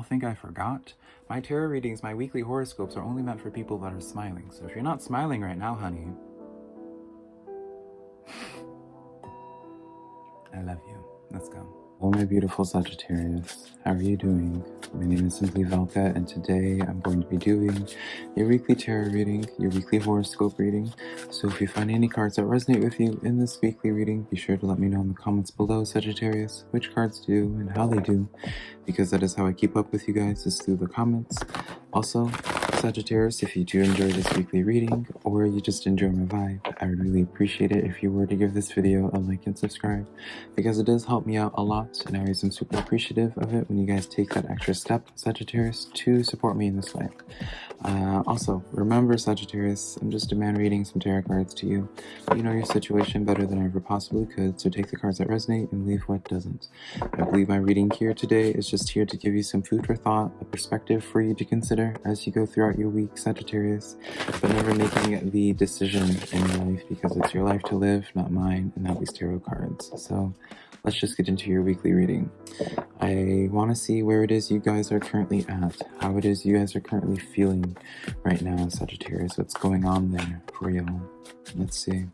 y'all think I forgot? My tarot readings, my weekly horoscopes are only meant for people that are smiling. So if you're not smiling right now, honey, I love you. Let's go. Hello, my beautiful Sagittarius. How are you doing? My name is Simply Velka, and today I'm going to be doing your weekly tarot reading, your weekly horoscope reading. So if you find any cards that resonate with you in this weekly reading, be sure to let me know in the comments below, Sagittarius, which cards do and how they do, because that is how I keep up with you guys, is through the comments. Also, Sagittarius, if you do enjoy this weekly reading, or you just enjoy my vibe, I would really appreciate it if you were to give this video a like and subscribe, because it does help me out a lot, and I always am super appreciative of it when you guys take that extra step, Sagittarius, to support me in this way. Uh, also, remember Sagittarius, I'm just a man reading some tarot cards to you. You know your situation better than I ever possibly could, so take the cards that resonate and leave what doesn't. I believe my reading here today is just here to give you some food for thought, a perspective for you to consider as you go throughout throughout your week, Sagittarius, but never making the decision in your life because it's your life to live, not mine, and not these tarot cards. So let's just get into your weekly reading. I want to see where it is you guys are currently at, how it is you guys are currently feeling right now, Sagittarius, what's going on there for y'all. Let's see.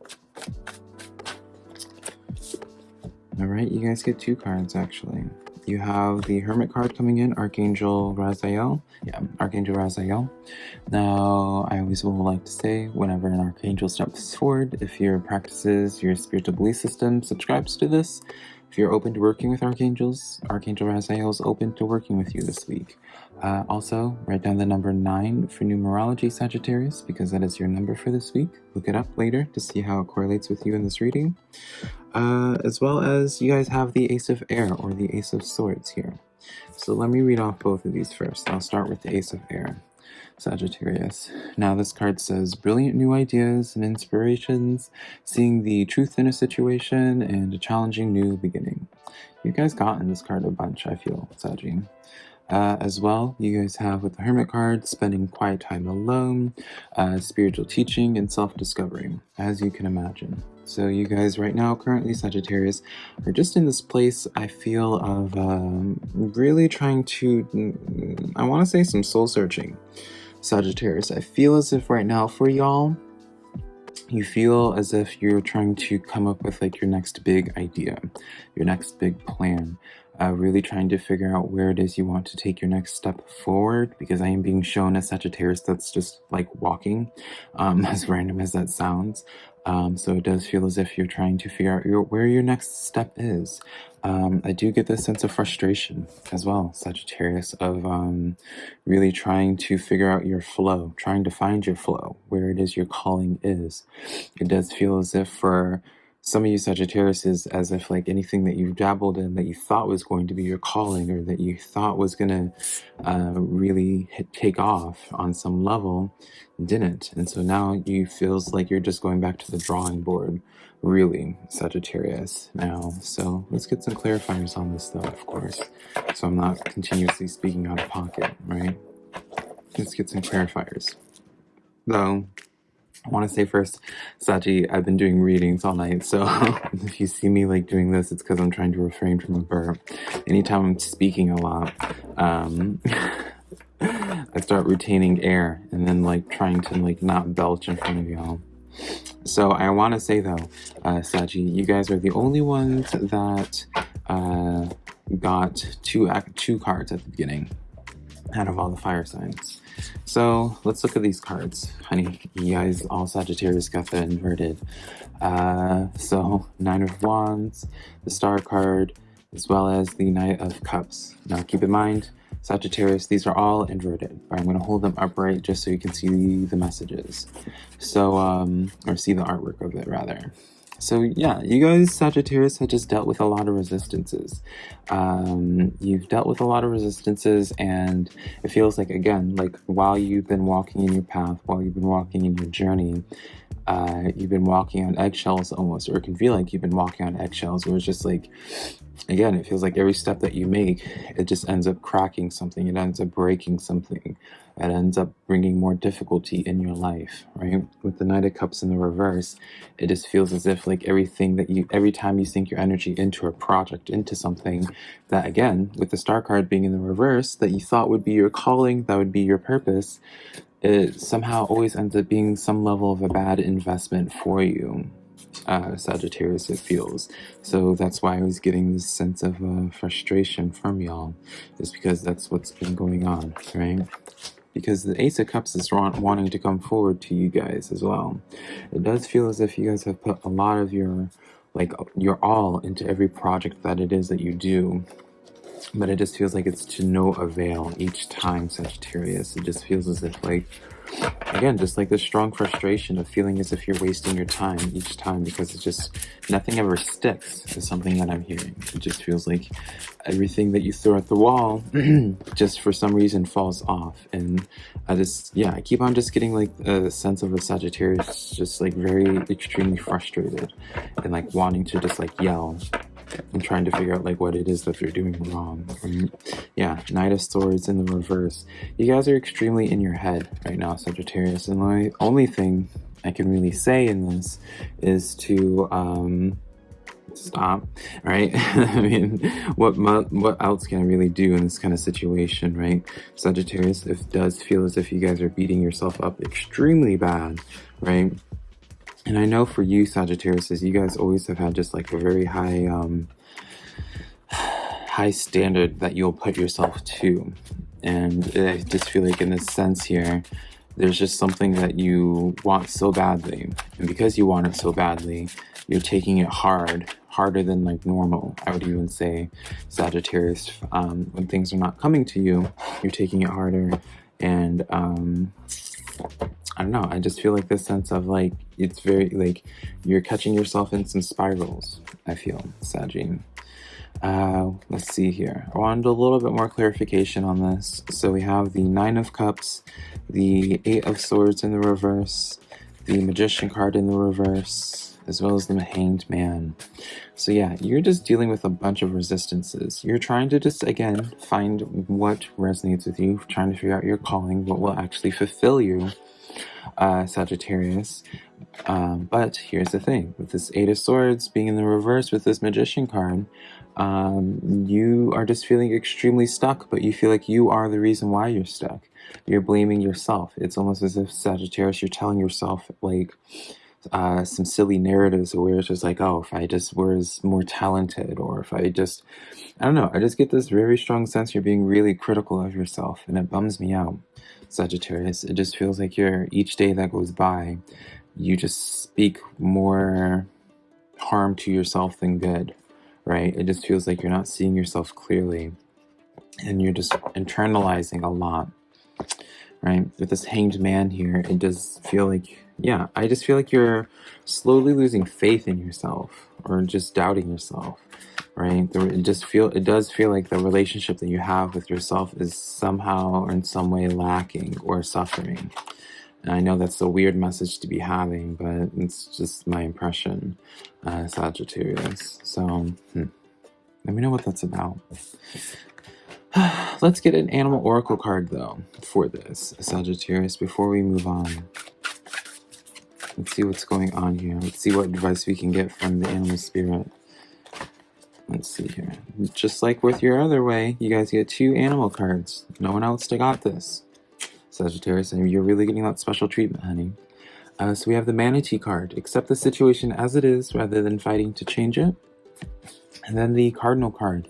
All right, you guys get two cards actually you have the Hermit card coming in, Archangel Raziel. Yeah, um, Archangel Raziel. Now, I always will like to say, whenever an Archangel steps forward, if your practices, your spiritual belief system subscribes to this, if you're open to working with Archangels, Archangel Raziel is open to working with you this week. Uh, also, write down the number 9 for numerology Sagittarius because that is your number for this week. Look it up later to see how it correlates with you in this reading. Uh, as well as you guys have the Ace of Air or the Ace of Swords here. So let me read off both of these first. I'll start with the Ace of Air. Sagittarius. Now this card says brilliant new ideas and inspirations, seeing the truth in a situation, and a challenging new beginning. You guys got in this card a bunch, I feel, Saggy. Uh, as well, you guys have with the Hermit card, spending quiet time alone, uh, spiritual teaching, and self-discovery, as you can imagine. So you guys right now, currently Sagittarius, are just in this place, I feel, of um, really trying to, I want to say some soul searching. Sagittarius, I feel as if right now for y'all, you feel as if you're trying to come up with like your next big idea, your next big plan uh, really trying to figure out where it is you want to take your next step forward because I am being shown a Sagittarius that's just like walking, um, as random as that sounds. Um, so it does feel as if you're trying to figure out your, where your next step is. Um, I do get this sense of frustration as well, Sagittarius, of um, really trying to figure out your flow, trying to find your flow, where it is your calling is. It does feel as if for some of you Sagittarius as if like anything that you've dabbled in that you thought was going to be your calling or that you thought was going to uh, really hit, take off on some level didn't. And so now you feels like you're just going back to the drawing board, really, Sagittarius now. So let's get some clarifiers on this though, of course. So I'm not continuously speaking out of pocket, right? Let's get some clarifiers. Though, I want to say first, Saji, I've been doing readings all night, so if you see me like doing this, it's because I'm trying to refrain from a burp. Anytime I'm speaking a lot, um, I start retaining air and then like trying to like not belch in front of y'all. So I want to say though, uh, Saji, you guys are the only ones that uh, got two two cards at the beginning out of all the fire signs. So let's look at these cards. Honey, you guys all Sagittarius got the inverted. Uh, so Nine of Wands, the Star card, as well as the Knight of Cups. Now keep in mind, Sagittarius, these are all inverted, I'm going to hold them upright just so you can see the messages. So, um, or see the artwork of it rather. So yeah, you guys, Sagittarius, have just dealt with a lot of resistances. Um, you've dealt with a lot of resistances and it feels like, again, like while you've been walking in your path, while you've been walking in your journey, uh, you've been walking on eggshells almost, or it can feel like you've been walking on eggshells, where it's just like, again, it feels like every step that you make, it just ends up cracking something, it ends up breaking something, it ends up bringing more difficulty in your life, right? With the Knight of Cups in the reverse, it just feels as if like everything that you, every time you sink your energy into a project, into something that again, with the Star card being in the reverse, that you thought would be your calling, that would be your purpose, it somehow always ends up being some level of a bad investment for you, uh, Sagittarius, it feels. So that's why I was getting this sense of uh, frustration from y'all, is because that's what's been going on, right? Because the Ace of Cups is wanting to come forward to you guys as well. It does feel as if you guys have put a lot of your, like, your all into every project that it is that you do but it just feels like it's to no avail each time Sagittarius. It just feels as if like, again, just like the strong frustration of feeling as if you're wasting your time each time because it's just, nothing ever sticks is something that I'm hearing. It just feels like everything that you throw at the wall just for some reason falls off. And I just, yeah, I keep on just getting like a sense of a Sagittarius just like very extremely frustrated and like wanting to just like yell and trying to figure out like what it is that they're doing wrong. yeah, Knight of Swords in the reverse. You guys are extremely in your head right now, Sagittarius. And the only thing I can really say in this is to um, stop, right? I mean, what what else can I really do in this kind of situation, right? Sagittarius, it does feel as if you guys are beating yourself up extremely bad, right? And I know for you, Sagittarius, you guys always have had just like a very high, um, high standard that you'll put yourself to. And I just feel like in this sense here, there's just something that you want so badly. And because you want it so badly, you're taking it hard, harder than like normal. I would even say Sagittarius, um, when things are not coming to you, you're taking it harder. And, um, I don't know. I just feel like this sense of like, it's very like you're catching yourself in some spirals. I feel, Sagine. Uh, let's see here. I wanted a little bit more clarification on this. So we have the Nine of Cups, the Eight of Swords in the reverse, the Magician card in the reverse, as well as the Hanged Man. So yeah, you're just dealing with a bunch of resistances. You're trying to just, again, find what resonates with you, trying to figure out your calling, what will actually fulfill you, uh, Sagittarius. Um, but here's the thing, with this Eight of Swords being in the reverse with this Magician card, um, you are just feeling extremely stuck, but you feel like you are the reason why you're stuck. You're blaming yourself. It's almost as if Sagittarius, you're telling yourself like, uh, some silly narratives where it's just like, oh, if I just was more talented, or if I just, I don't know, I just get this very strong sense you're being really critical of yourself, and it bums me out, Sagittarius. It just feels like you're, each day that goes by, you just speak more harm to yourself than good, right? It just feels like you're not seeing yourself clearly, and you're just internalizing a lot, right? With this hanged man here, it does feel like yeah, I just feel like you're slowly losing faith in yourself or just doubting yourself, right? It just feel it does feel like the relationship that you have with yourself is somehow or in some way lacking or suffering. And I know that's a weird message to be having, but it's just my impression, uh, Sagittarius. So, hmm. let me know what that's about. Let's get an animal oracle card though for this, Sagittarius, before we move on. Let's see what's going on here. Let's see what advice we can get from the animal spirit. Let's see here. Just like with your other way, you guys get two animal cards. No one else to got this. Sagittarius, and you're really getting that special treatment, honey. Uh, so we have the Manatee card. Accept the situation as it is rather than fighting to change it. And then the Cardinal card.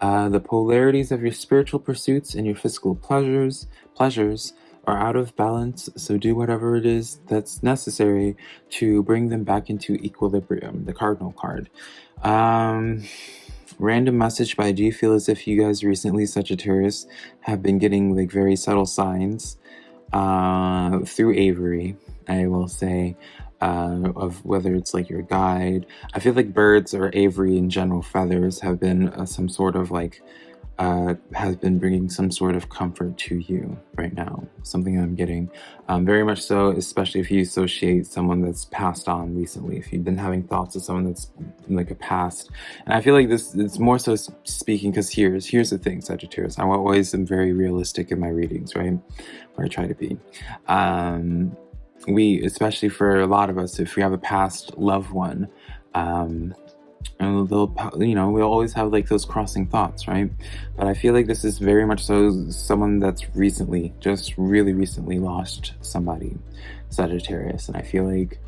Uh, the polarities of your spiritual pursuits and your physical pleasures, pleasures are out of balance, so do whatever it is that's necessary to bring them back into equilibrium, the cardinal card. Um, random message, I do feel as if you guys recently, Sagittarius, have been getting like very subtle signs uh, through aviary, I will say, uh, of whether it's like your guide. I feel like birds or aviary in general, feathers have been uh, some sort of like uh, has been bringing some sort of comfort to you right now. Something I'm getting um, very much so, especially if you associate someone that's passed on recently. If you've been having thoughts of someone that's like a past, and I feel like this it's more so speaking because here's here's the thing, Sagittarius. I always am very realistic in my readings, right? Or I try to be. Um, we, especially for a lot of us, if we have a past loved one. Um, and they'll you know we always have like those crossing thoughts right but i feel like this is very much so someone that's recently just really recently lost somebody sagittarius and i feel like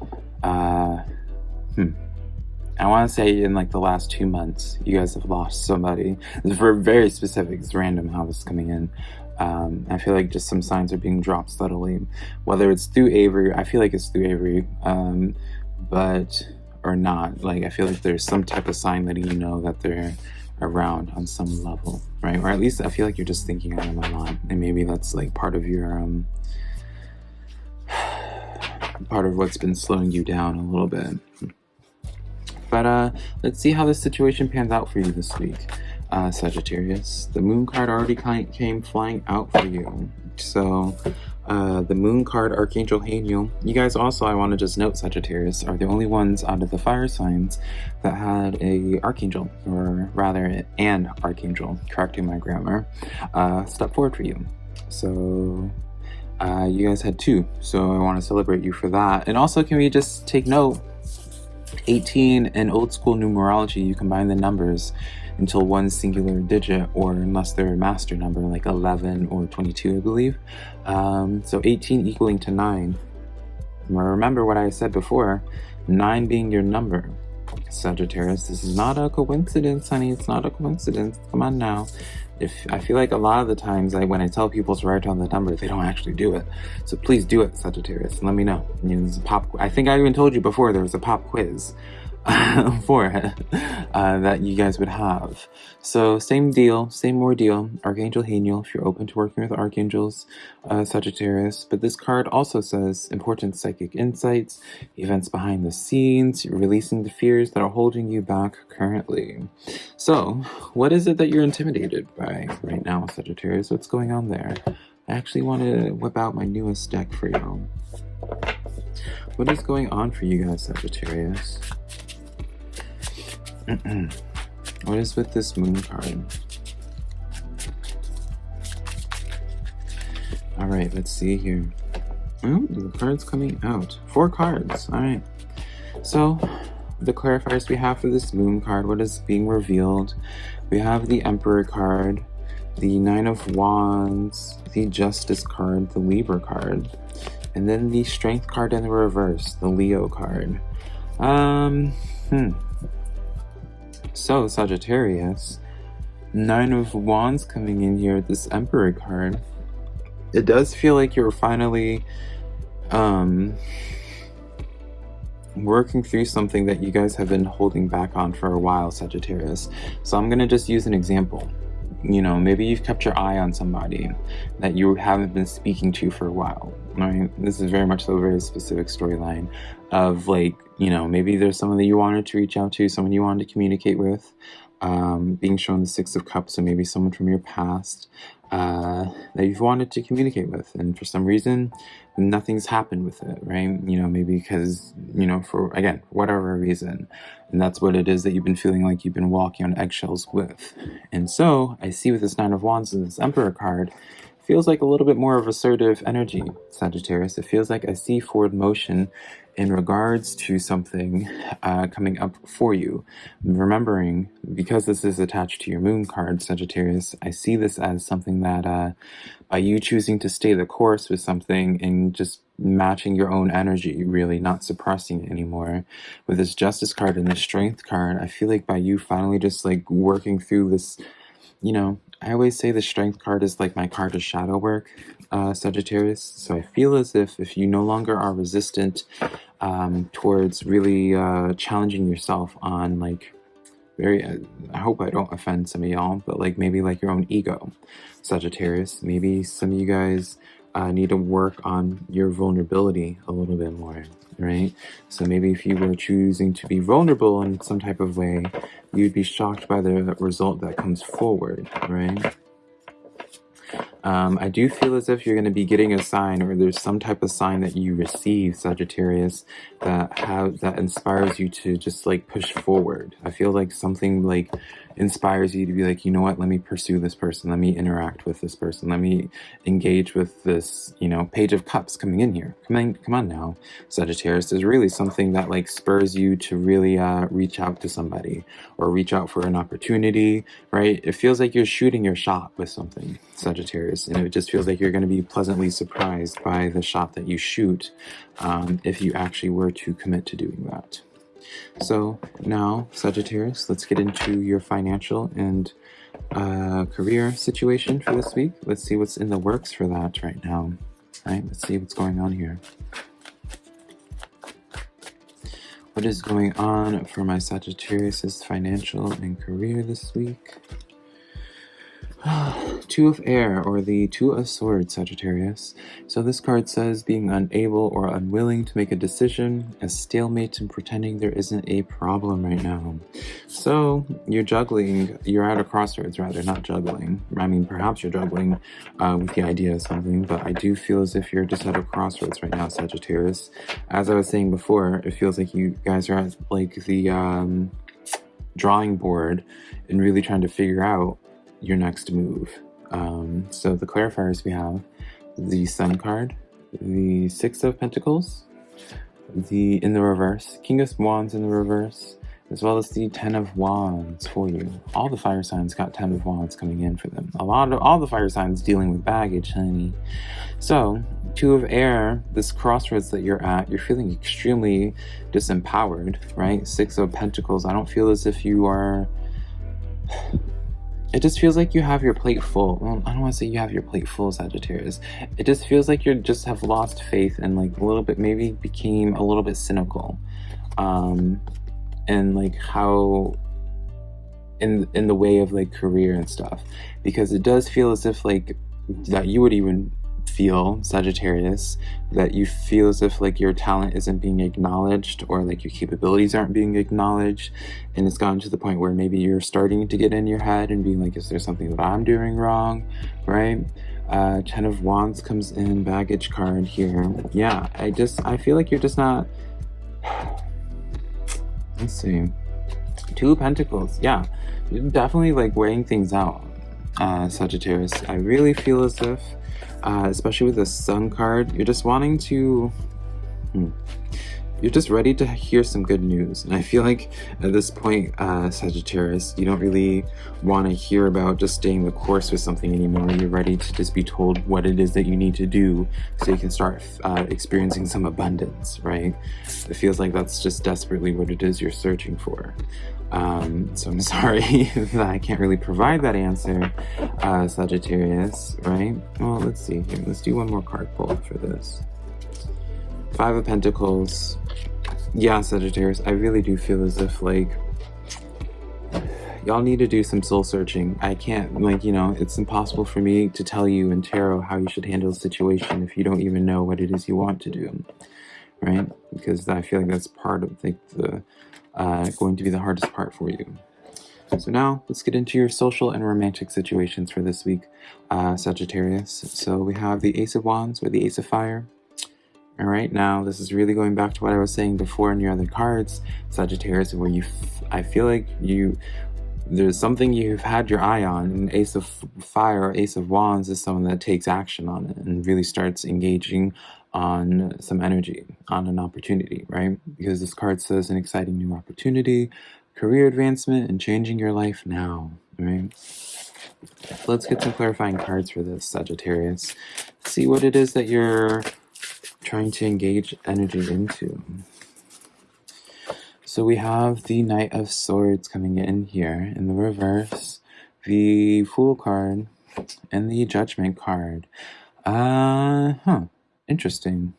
uh hmm I want to say in like the last two months, you guys have lost somebody. For very specific, it's random how this is coming in. Um, I feel like just some signs are being dropped subtly, whether it's through aviary. I feel like it's through aviary, um, but or not. Like I feel like there's some type of sign letting you know that they're around on some level, right? Or at least I feel like you're just thinking of them a lot, and maybe that's like part of your um part of what's been slowing you down a little bit. But uh, let's see how this situation pans out for you this week, uh, Sagittarius. The moon card already came flying out for you. So uh, the moon card, Archangel Haniel. You guys also, I want to just note, Sagittarius, are the only ones out of the fire signs that had a Archangel, or rather an Archangel, correcting my grammar, uh, step forward for you. So uh, you guys had two, so I want to celebrate you for that. And also, can we just take note, 18 in old school numerology, you combine the numbers until one singular digit or unless they're a master number like 11 or 22 I believe. Um, so 18 equaling to 9 remember what I said before 9 being your number. Sagittarius this is not a coincidence honey. It's not a coincidence. Come on now if I feel like a lot of the times I, when I tell people to write down the number, they don't actually do it. So please do it, Sagittarius, and let me know. You know, pop. I think I even told you before there was a pop quiz for it uh, that you guys would have. So same deal, same ordeal. Archangel Haniel, if you're open to working with archangels, uh, Sagittarius. But this card also says important psychic insights, events behind the scenes, releasing the fears that are holding you back currently. So what is it that you're intimidated by right now, Sagittarius? What's going on there? I actually want to whip out my newest deck for you. What is going on for you guys, Sagittarius? what is with this moon card? All right, let's see here. Oh, the card's coming out. Four cards. All right. So, the clarifiers we have for this moon card, what is being revealed? We have the Emperor card, the Nine of Wands, the Justice card, the Libra card, and then the Strength card in the reverse, the Leo card. Um, hmm. So, Sagittarius, Nine of Wands coming in here, this Emperor card. It does feel like you're finally um, working through something that you guys have been holding back on for a while, Sagittarius. So I'm going to just use an example. You know, maybe you've kept your eye on somebody that you haven't been speaking to for a while. Right? This is very much so a very specific storyline of like you know, maybe there's someone that you wanted to reach out to, someone you wanted to communicate with, um, being shown the Six of Cups, so maybe someone from your past uh, that you've wanted to communicate with, and for some reason, nothing's happened with it, right? You know, maybe because, you know, for, again, whatever reason, and that's what it is that you've been feeling like you've been walking on eggshells with. And so, I see with this Nine of Wands and this Emperor card, feels like a little bit more of assertive energy, Sagittarius. It feels like I see forward motion in regards to something uh, coming up for you. Remembering, because this is attached to your moon card, Sagittarius, I see this as something that uh, by you choosing to stay the course with something and just matching your own energy, really not suppressing it anymore. With this Justice card and this Strength card, I feel like by you finally just like working through this, you know, I always say the Strength card is like my card of shadow work, uh, Sagittarius. So I feel as if if you no longer are resistant um, towards really uh, challenging yourself on like very uh, I hope I don't offend some of y'all but like maybe like your own ego Sagittarius maybe some of you guys uh, need to work on your vulnerability a little bit more, right? So maybe if you were choosing to be vulnerable in some type of way, you'd be shocked by the result that comes forward, right? Um, I do feel as if you're going to be getting a sign or there's some type of sign that you receive, Sagittarius, that have that inspires you to just like push forward. I feel like something like inspires you to be like, you know what, let me pursue this person. Let me interact with this person. Let me engage with this, you know, page of cups coming in here. Come on, come on now, Sagittarius. There's really something that like spurs you to really uh, reach out to somebody or reach out for an opportunity, right? It feels like you're shooting your shot with something, Sagittarius. And it just feels like you're going to be pleasantly surprised by the shot that you shoot um, if you actually were to commit to doing that. So now, Sagittarius, let's get into your financial and uh, career situation for this week. Let's see what's in the works for that right now. All right, let's see what's going on here. What is going on for my Sagittarius's financial and career this week? Two of Air, or the Two of Swords, Sagittarius. So this card says being unable or unwilling to make a decision, a stalemate and pretending there isn't a problem right now. So you're juggling, you're at a crossroads rather, not juggling. I mean, perhaps you're juggling uh, with the idea of something, but I do feel as if you're just at a crossroads right now, Sagittarius. As I was saying before, it feels like you guys are at like the um, drawing board and really trying to figure out your next move. Um, so the clarifiers we have the Sun card, the Six of Pentacles, the in the reverse, King of Wands in the reverse, as well as the Ten of Wands for you. All the fire signs got Ten of Wands coming in for them. A lot of all the fire signs dealing with baggage, honey. So, Two of Air, this crossroads that you're at, you're feeling extremely disempowered, right? Six of Pentacles, I don't feel as if you are it just feels like you have your plate full. Well, I don't want to say you have your plate full, Sagittarius. It just feels like you just have lost faith and like a little bit, maybe became a little bit cynical. Um, and like how in in the way of like career and stuff because it does feel as if like that you would even feel, Sagittarius, that you feel as if like your talent isn't being acknowledged or like your capabilities aren't being acknowledged. And it's gotten to the point where maybe you're starting to get in your head and being like, is there something that I'm doing wrong? Right? Uh, Ten of Wands comes in, baggage card here. Yeah, I just, I feel like you're just not, let's see. Two Pentacles, yeah. Definitely like weighing things out, uh, Sagittarius. I really feel as if uh, especially with the sun card, you're just wanting to, hmm, you're just ready to hear some good news. And I feel like at this point, uh, Sagittarius, you don't really want to hear about just staying the course with something anymore. You're ready to just be told what it is that you need to do so you can start uh, experiencing some abundance, right? It feels like that's just desperately what it is you're searching for. Um, so I'm sorry that I can't really provide that answer, uh, Sagittarius, right? Well, let's see here. Let's do one more card pull for this. Five of Pentacles. Yeah, Sagittarius, I really do feel as if, like, y'all need to do some soul searching. I can't, like, you know, it's impossible for me to tell you in tarot how you should handle a situation if you don't even know what it is you want to do, right? Because I feel like that's part of, like, the uh, going to be the hardest part for you. So now let's get into your social and romantic situations for this week, uh, Sagittarius. So we have the Ace of Wands or the Ace of Fire. All right, now this is really going back to what I was saying before in your other cards, Sagittarius, where you, I feel like you, there's something you've had your eye on. And Ace of Fire or Ace of Wands is someone that takes action on it and really starts engaging on some energy, on an opportunity, right? Because this card says an exciting new opportunity, career advancement, and changing your life now, right? let's get some clarifying cards for this, Sagittarius. See what it is that you're trying to engage energy into. So we have the Knight of Swords coming in here in the reverse, the Fool card, and the Judgment card. Uh huh. Interesting.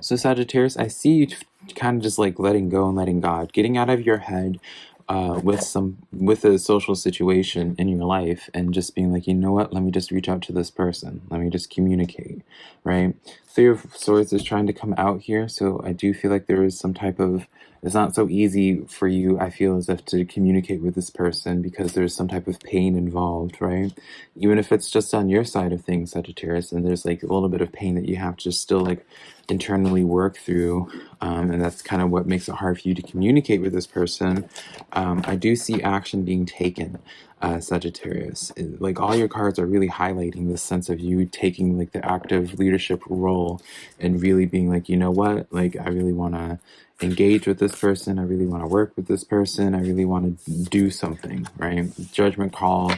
So Sagittarius, I see you kind of just like letting go and letting God, getting out of your head uh, with some with a social situation in your life and just being like you know what? Let me just reach out to this person. Let me just communicate right? Three of swords is trying to come out here. So i do feel like there is some type of it's not so easy for you i feel as if to communicate with this person because there's some type of pain involved right? Even if it's just on your side of things sagittarius and there's like a little bit of pain that you have to still like internally work through um, and that's kind of what makes it hard for you to communicate with this person um, i do see action being taken uh, sagittarius. Like all your cards are really highlighting this sense of you taking like the active leadership role and really being like you know what? Like i really want to engage with this person. I really want to work with this person. I really want to do something right? Judgment call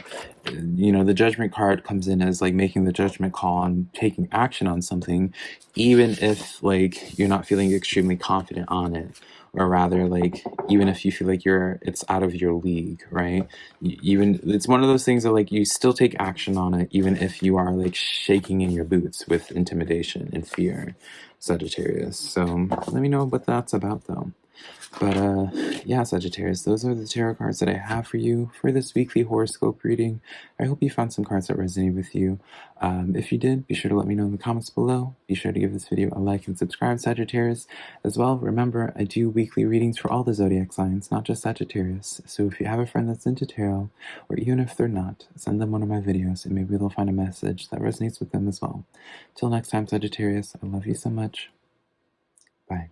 you know the judgment card comes in as like making the judgment call on taking action on something even if like you're not feeling extremely confident on it or rather like even if you feel like you're it's out of your league right? Even it's one of those things that like you still take action on it even if you are like shaking in your boots with intimidation and fear sagittarius. So let me know what that's about though but uh, yeah, Sagittarius, those are the tarot cards that I have for you for this weekly horoscope reading. I hope you found some cards that resonate with you. Um, if you did, be sure to let me know in the comments below. Be sure to give this video a like and subscribe, Sagittarius. As well, remember, I do weekly readings for all the zodiac signs, not just Sagittarius. So if you have a friend that's into tarot, or even if they're not, send them one of my videos and maybe they'll find a message that resonates with them as well. Till next time, Sagittarius, I love you so much. Bye.